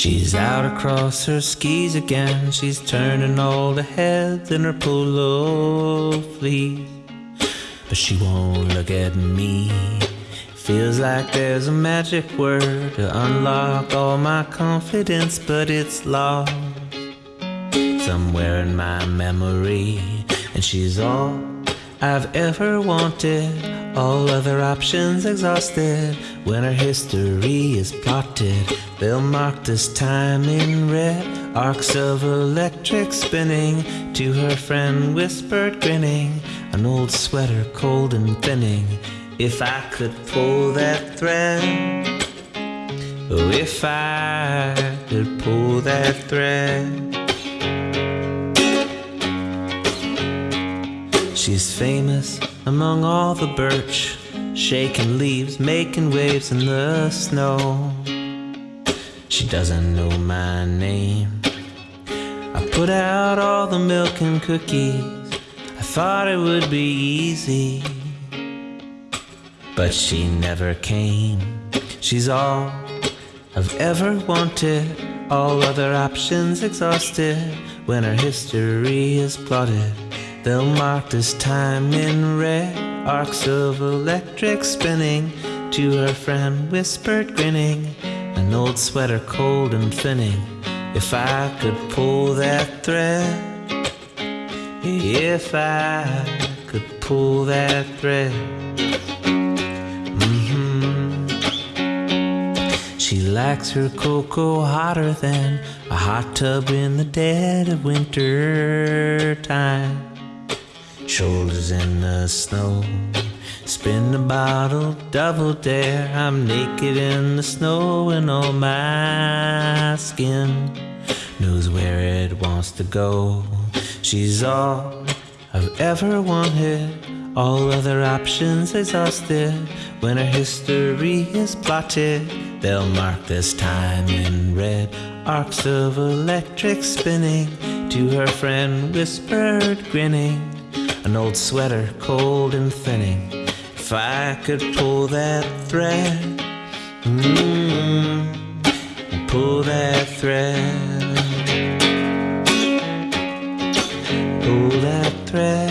She's out across her skis again. She's turning all the heads in her polo fleece. But she won't look at me. Feels like there's a magic word to unlock all my confidence, but it's lost somewhere in my memory. And she's all I've ever wanted. All other options exhausted. When her history is plotted, they'll mark this time in red. Arcs of electric spinning. To her friend whispered, grinning. An old sweater, cold and thinning. If I could pull that thread. Oh, if I could pull that thread. She's famous among all the birch, shaking leaves, making waves in the snow. She doesn't know my name. I put out all the milk and cookies. I thought it would be easy, but she never came. She's all I've ever wanted, all other options exhausted. When her history is plotted, they'll mark this time in red. Arcs of electric spinning. To her friend whispered, grinning. An old sweater, cold and thinning. If I could pull that thread. If I could pull that thread. Mm-hmm. She likes her cocoa hotter than a hot tub in the dead of winter time. Shoulders in the snow. Spin the bottle, double dare. I'm naked in the snow, and all my skin knows where it wants to go. She's all I've ever wanted. All other options exhausted. When her history is plotted, they'll mark this time in red. Arcs of electric spinning. To her friend whispered, grinning an old sweater, cold and thinning. If I could pull that thread, mm, pull that thread, pull that thread.